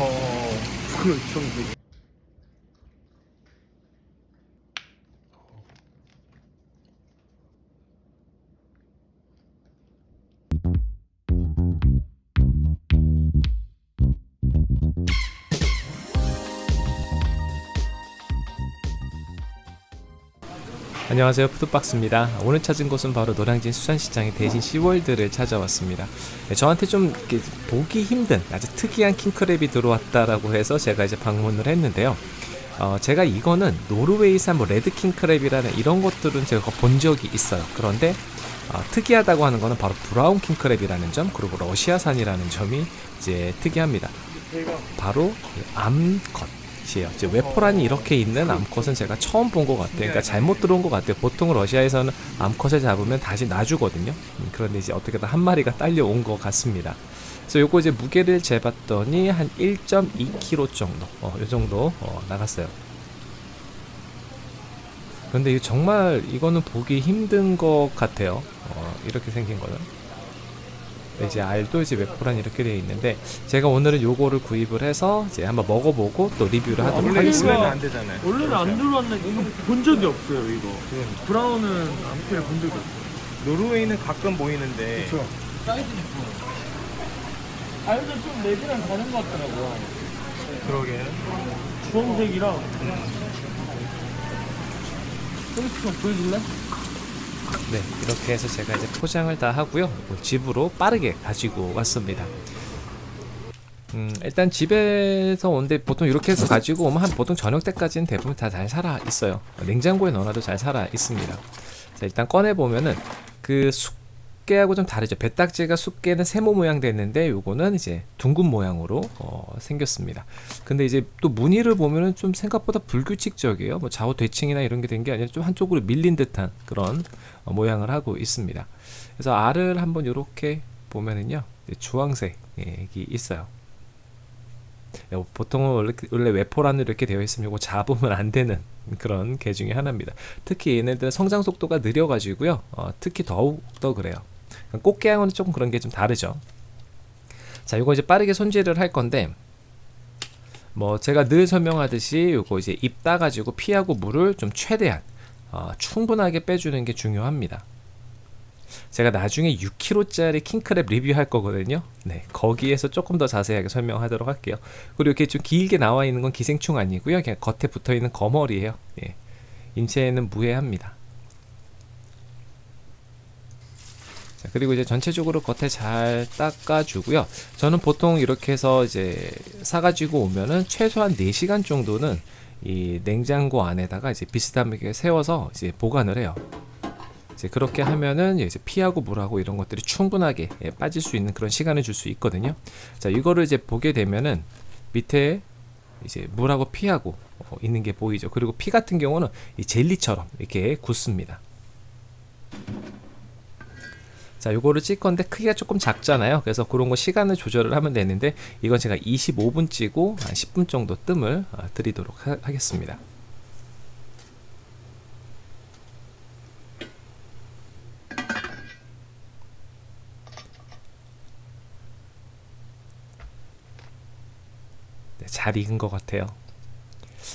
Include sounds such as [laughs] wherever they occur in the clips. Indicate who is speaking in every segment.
Speaker 1: 어, 그렇죠.
Speaker 2: 안녕하세요. 푸드박스입니다. 오늘 찾은 곳은 바로 노량진 수산시장의 대신 시월드를 찾아왔습니다. 네, 저한테 좀 보기 힘든 아주 특이한 킹크랩이 들어왔다라고 해서 제가 이제 방문을 했는데요. 어, 제가 이거는 노르웨이산 뭐 red 킹크랩이라는 이런 것들은 제가 본 적이 있어요. 그런데 어, 특이하다고 하는 거는 바로 brown 킹크랩이라는 점 그리고 러시아산이라는 점이 이제 특이합니다. 바로 이 암컷 이에요 이제 외포란이 이렇게 있는 암컷은 제가 처음 본 것 같아요. 그러니까 잘못 들어온 것 같아요. 보통 러시아에서는 암컷을 잡으면 다시 놔주거든요. 음, 그런데 이제 어떻게든 한 마리가 딸려온 것 같습니다. 그래서 요거 이제 무게를 재봤더니 한 1.2kg 정도, 어, 요 정도 어, 나갔어요. 근데 이거 정말 이거는 보기 힘든 것 같아요. 어, 이렇게 생긴 거는. 이제 알도 이제 웹포란 이렇게 되어 있는데 제가 오늘은 요거를 구입을 해서 이제 한번 먹어보고 또 리뷰를 하도록
Speaker 1: 원래
Speaker 2: 하겠습니다.
Speaker 1: 안 되잖아요.
Speaker 3: 원래는 안 들어왔는데 이거 본 적이 없어요 이거. brown은 암컷 본 적이 없어요.
Speaker 1: 노르웨이는 가끔 보이는데
Speaker 3: 그쵸. 사이즈는 알도 좀 red랑 다른 것 같더라고요.
Speaker 1: 그러게.
Speaker 3: 주황색이랑 소리트 좀 보여줄래?
Speaker 2: 네, 이렇게 해서 제가 이제 포장을 다 하고요. 집으로 빠르게 가지고 왔습니다. 음, 일단 집에서 온데 보통 이렇게 해서 가지고 오면 한 보통 저녁 때까지는 대부분 다 잘 살아 있어요. 냉장고에 넣어놔도 잘 살아 있습니다. 자, 일단 꺼내 보면은 그 숙개하고 좀 다르죠. 배딱지가 숙개는 세모 모양 됐는데 요거는 이제 둥근 모양으로 어, 생겼습니다. 근데 이제 또 무늬를 보면은 좀 생각보다 불규칙적이에요. 뭐 좌우 대칭이나 이런 게 된 게 아니라 좀 한쪽으로 밀린 듯한 그런 어, 모양을 하고 있습니다. 그래서 알을 한번 이렇게 보면은요, 주황색이 있어요. 어, 보통은 원래, 원래 외포란으로 이렇게 되어 있으면 이거 잡으면 안 되는 그런 개 중에 하나입니다. 특히 얘네들은 성장 속도가 느려가지고요, 어, 특히 더욱 더 그래요. 꽃게하고는 조금 그런 게 좀 다르죠. 자, 이거 이제 빠르게 손질을 할 건데, 뭐 제가 늘 설명하듯이 요거 이제 입 따가지고 피하고 물을 좀 최대한 어, 충분하게 빼주는 게 중요합니다. 제가 나중에 6kg짜리 킹크랩 리뷰할 거거든요. 네, 거기에서 조금 더 자세하게 설명하도록 할게요. 그리고 이렇게 좀 길게 나와 있는 건 기생충 아니고요. 그냥 겉에 붙어 있는 거머리예요. 예. 인체에는 무해합니다. 자, 그리고 이제 전체적으로 겉에 잘 닦아주고요. 저는 보통 이렇게 해서 이제 사가지고 오면은 최소한 4시간 정도는 이 냉장고 안에다가 이제 비스듬하게 세워서 이제 보관을 해요. 이제 그렇게 하면은 이제 피하고 물하고 이런 것들이 충분하게 예, 빠질 수 있는 그런 시간을 줄 수 있거든요. 자, 이거를 이제 보게 되면은 밑에 이제 물하고 피하고 어, 있는 게 보이죠. 그리고 피 같은 경우는 이 젤리처럼 이렇게 굳습니다. 자, 요거를 찔 건데 크기가 조금 작잖아요. 그래서 그런 거 시간을 조절을 하면 되는데 이건 제가 25분 찌고 한 10분 정도 뜸을 아, 드리도록 하, 하겠습니다. 네, 잘 익은 것 같아요.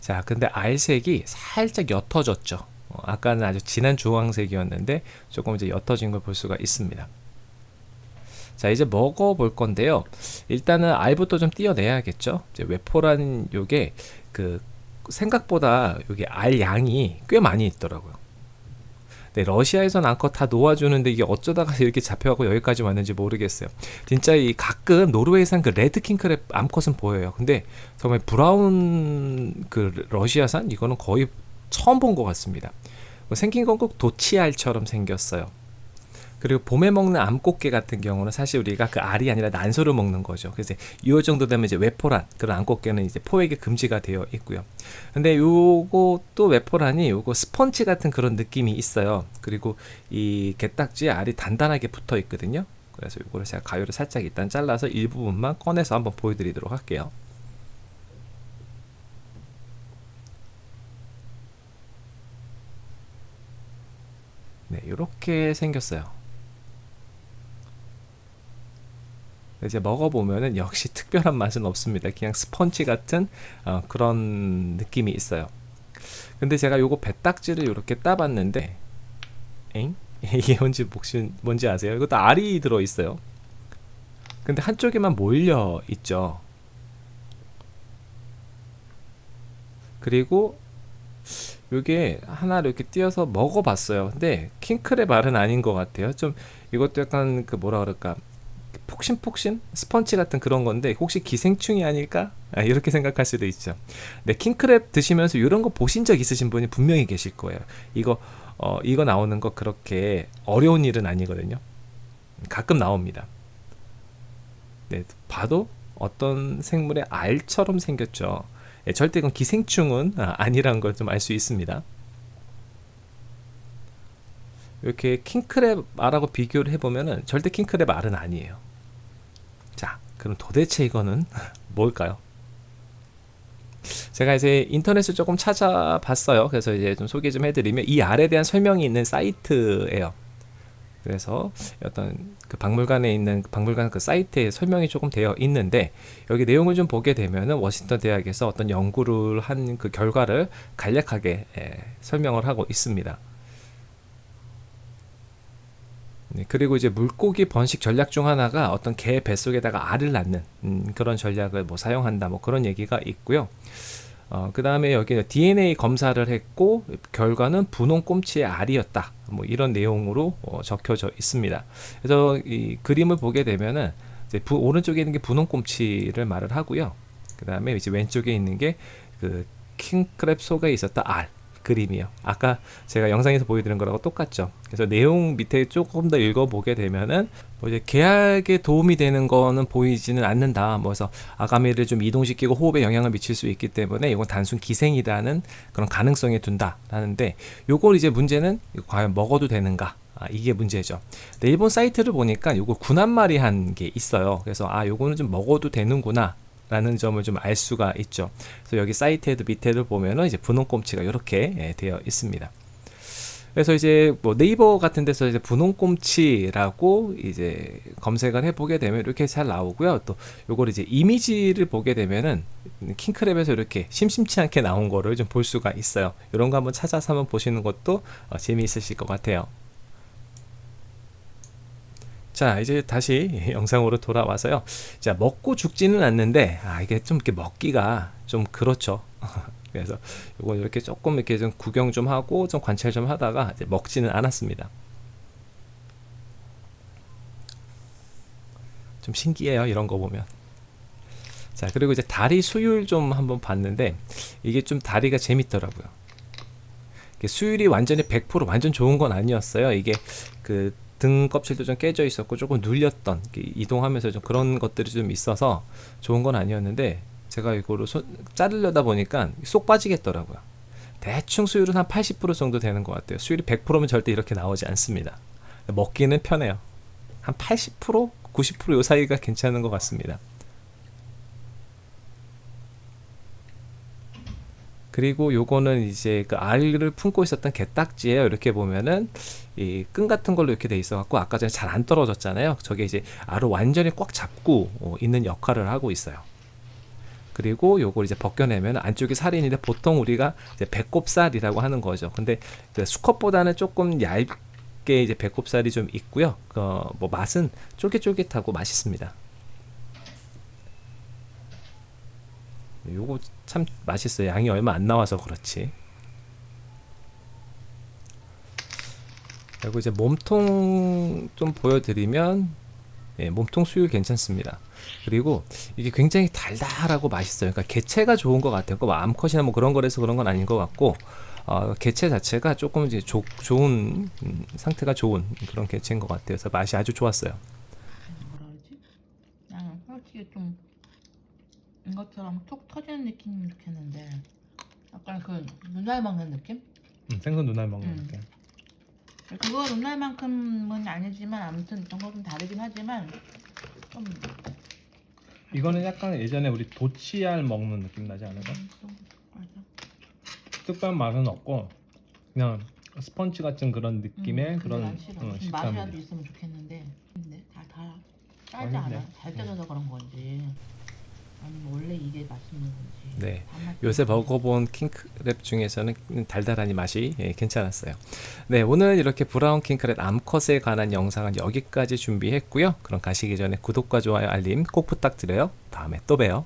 Speaker 2: 자, 근데 알색이 살짝 옅어졌죠. 어, 아까는 아주 진한 주황색이었는데 조금 이제 옅어진 걸 볼 수가 있습니다. 자, 이제 먹어 볼 건데요. 일단은 알부터 좀 띄어내야겠죠. 이제 외포란 요게 그 생각보다 여기 알 양이 꽤 많이 있더라고요. 네, 러시아에선 암컷 다 놓아주는데 이게 어쩌다가 [laughs] 이렇게 잡혀가고 여기까지 왔는지 모르겠어요. 진짜 이 가끔 노르웨이산 그 red 킹크랩 암컷은 보여요. 근데 정말 brown 그 러시아산 이거는 거의 처음 본 것 같습니다. 뭐 생긴 건 꼭 도치알처럼 생겼어요. 그리고 봄에 먹는 암꽃게 같은 경우는 사실 우리가 그 알이 아니라 난소를 먹는 거죠. 그래서 이 정도 되면 이제 외포란 그런 암꽃게는 이제 포획이 금지가 되어 있고요. 근데 요것도 외포란이 요거 스펀지 같은 그런 느낌이 있어요. 그리고 이 게딱지에 알이 단단하게 붙어 있거든요. 그래서 요거를 제가 가위로 살짝 일단 잘라서 일부분만 꺼내서 한번 보여드리도록 할게요. 네, 이렇게 생겼어요. 이제 먹어보면은 역시 특별한 맛은 없습니다. 그냥 스펀지 같은 어, 그런 느낌이 있어요. 근데 제가 요거 배딱지를 이렇게 따봤는데, 엥? [laughs] 이게 뭔지 혹시 뭔지 아세요? 이것도 알이 들어 있어요. 근데 한쪽에만 몰려 있죠. 그리고 요게 하나를 이렇게 띄어서 먹어봤어요. 근데 킹크랩 알은 아닌 것 같아요. 좀 이것도 약간 그 뭐라 그럴까 폭신폭신 스펀지 같은 그런 건데 혹시 기생충이 아닐까 아, 이렇게 생각할 수도 있죠. 네 킹크랩 드시면서 이런 거 보신 적 있으신 분이 분명히 계실 거예요. 이거 어 이거 나오는 거 그렇게 어려운 일은 아니거든요. 가끔 나옵니다. 네 봐도 어떤 생물의 알처럼 생겼죠. 예, 절대 이건 기생충은 아, 아니라는 걸 좀 알 수 있습니다. 이렇게 킹크랩 알하고 비교를 해보면은 절대 킹크랩 알은 아니에요. 자, 그럼 도대체 이거는 [laughs] 뭘까요? 제가 이제 인터넷을 조금 찾아봤어요. 그래서 이제 좀 소개 좀 해드리면 이 알에 대한 설명이 있는 사이트예요. 그래서 어떤 그 박물관에 있는 그 박물관 그 사이트에 설명이 조금 되어 있는데 여기 내용을 좀 보게 되면은 워싱턴 대학에서 어떤 연구를 한 그 결과를 간략하게 예, 설명을 하고 있습니다. 네, 그리고 이제 물고기 번식 전략 중 하나가 어떤 개 뱃속에다가 알을 낳는 음, 그런 전략을 뭐 사용한다 뭐 그런 얘기가 있고요. 어, 그 다음에 여기 DNA 검사를 했고 결과는 분홍 꼼치의 알이었다. 뭐 이런 내용으로 어, 적혀져 있습니다. 그래서 이 그림을 보게 되면은 부, 오른쪽에 있는 게 분홍 꼼치를 말을 하고요. 그 다음에 이제 왼쪽에 있는 게 그 킹크랩 속에 있었던 알 그림이요. 아까 제가 영상에서 보여드린 거라고 똑같죠. 그래서 내용 밑에 조금 더 읽어보게 되면은 뭐 이제 계약에 도움이 되는 거는 보이지는 않는다. 뭐 그래서 아가미를 좀 이동시키고 호흡에 영향을 미칠 수 있기 때문에 이건 단순 기생이라는 그런 가능성에 둔다 라는데 요걸 이제 문제는 과연 먹어도 되는가? 아, 이게 문제죠. 근데 일본 사이트를 보니까 요거 군한마리 한게 있어요. 그래서 아 요거는 좀 먹어도 되는구나. 라는 점을 좀 알 수가 있죠. 그래서 여기 사이트에도 밑에를 보면은 이제 분홍 꼼치가 이렇게 예, 되어 있습니다. 그래서 이제 뭐 네이버 같은 데서 이제 분홍 꼼치라고 이제 검색을 해보게 되면 이렇게 잘 나오고요. 또 요걸 이제 이미지를 보게 되면은 킹크랩에서 이렇게 심심치 않게 나온 거를 좀 볼 수가 있어요. 이런 거 한번 찾아서 한번 보시는 것도 어, 재미있으실 것 같아요. 자 이제 다시 영상으로 돌아와서요. 자 먹고 죽지는 않는데 아 이게 좀 이렇게 먹기가 좀 그렇죠. [laughs] 그래서 이거 이렇게 조금 이렇게 좀 구경 좀 하고 좀 관찰 좀 하다가 이제 먹지는 않았습니다. 좀 신기해요 이런 거 보면. 자 그리고 이제 다리 수율 좀 한번 봤는데 이게 좀 다리가 재밌더라고요. 수율이 완전히 100% 완전 좋은 건 아니었어요. 이게 그 등 껍질도 좀 깨져 있었고 조금 눌렸던 이동하면서 좀 그런 것들이 좀 있어서 좋은 건 아니었는데 제가 이거를 손, 자르려다 보니까 쏙 빠지겠더라고요. 대충 수율은 한 80% 정도 되는 것 같아요. 수율이 100%면 절대 이렇게 나오지 않습니다. 먹기는 편해요. 한 80% 90%요 사이가 괜찮은 것 같습니다 그리고 요거는 이제 그 알을 품고 있었던 게딱지예요. 이렇게 보면은 이 끈 같은 걸로 이렇게 돼 있어 갖고 아까 전에 잘 안 떨어졌잖아요. 저게 이제 알을 완전히 꽉 잡고 어, 있는 역할을 하고 있어요. 그리고 요걸 이제 벗겨내면 안쪽에 살이 있는데 보통 우리가 이제 배꼽살이라고 하는 거죠. 근데 그 수컷보다는 조금 얇게 이제 배꼽살이 좀 있고요. 그뭐 맛은 쫄깃쫄깃하고 맛있습니다. 요거 참 맛있어요. 양이 얼마 안 나와서 그렇지. 그리고 이제 몸통 좀 보여드리면 예, 몸통 수율 괜찮습니다. 그리고 이게 굉장히 달달하고 맛있어요. 그러니까 개체가 좋은 것 같아요. 그 암컷이나 뭐 그런 거라서 그런 건 아닌 것 같고 어, 개체 자체가 조금 이제 조, 좋은 음, 상태가 좋은 그런 개체인 것 같아요. 그래서 맛이 아주 좋았어요.
Speaker 4: 뭐라 그러지? 나는 솔직히 좀 이것처럼 톡 터지는 느낌이면 좋겠는데 약간 그 눈알 먹는 느낌?
Speaker 1: 음, 생선 눈알 먹는
Speaker 4: 음.
Speaker 1: 느낌.
Speaker 4: 그거 눈알만큼은 아니지만 아무튼 그거 좀 다르긴 하지만 좀
Speaker 1: 이거는 약간 예전에 우리 도치알 먹는 느낌 나지 않을까?
Speaker 4: 음, 맞아.
Speaker 1: 특별한 맛은 없고 그냥 스펀지 같은 그런 느낌의
Speaker 4: 음,
Speaker 1: 그런.
Speaker 4: 어,
Speaker 1: 식감이.
Speaker 4: 맛이라도 있으면 좋겠는데 근데 다 달아. 짜지. 않아? 잘 짜져서 그런 건지 아니면 원래 이게 맛있는 건지
Speaker 2: 네. 요새. 먹어본 킹크랩 중에서는 달달하니 맛이 예, 괜찮았어요. 네, 오늘 이렇게 브라운 킹크랩 암컷에 관한 영상은 여기까지 준비했고요. 그럼 가시기 전에 구독과 좋아요, 알림 꼭 부탁드려요. 다음에 또 봬요.